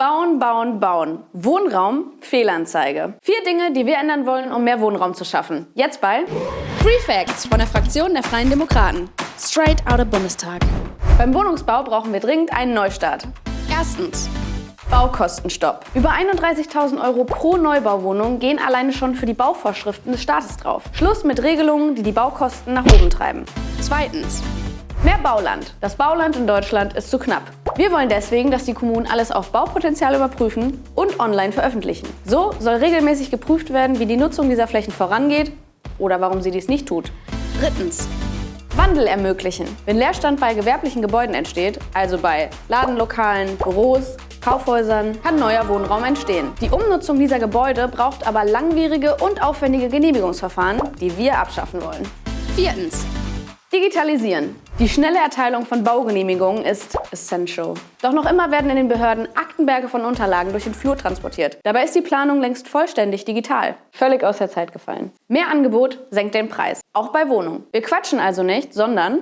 Bauen, bauen, bauen. Wohnraum, Fehlanzeige. Vier Dinge, die wir ändern wollen, um mehr Wohnraum zu schaffen. Jetzt bei Free Facts von der Fraktion der Freien Demokraten. Straight out of Bundestag. Beim Wohnungsbau brauchen wir dringend einen Neustart. Erstens. Baukostenstopp. Über 31.000 Euro pro Neubauwohnung gehen alleine schon für die Bauvorschriften des Staates drauf. Schluss mit Regelungen, die die Baukosten nach oben treiben. Zweitens. Mehr Bauland. Das Bauland in Deutschland ist zu knapp. Wir wollen deswegen, dass die Kommunen alles auf Baupotenzial überprüfen und online veröffentlichen. So soll regelmäßig geprüft werden, wie die Nutzung dieser Flächen vorangeht oder warum sie dies nicht tut. Drittens. Wandel ermöglichen. Wenn Leerstand bei gewerblichen Gebäuden entsteht, also bei Ladenlokalen, Büros, Kaufhäusern, kann neuer Wohnraum entstehen. Die Umnutzung dieser Gebäude braucht aber langwierige und aufwendige Genehmigungsverfahren, die wir abschaffen wollen. Viertens. Digitalisieren. Die schnelle Erteilung von Baugenehmigungen ist essential. Doch noch immer werden in den Behörden Aktenberge von Unterlagen durch den Flur transportiert. Dabei ist die Planung längst vollständig digital. Völlig aus der Zeit gefallen. Mehr Angebot senkt den Preis. Auch bei Wohnungen. Wir quatschen also nicht, sondern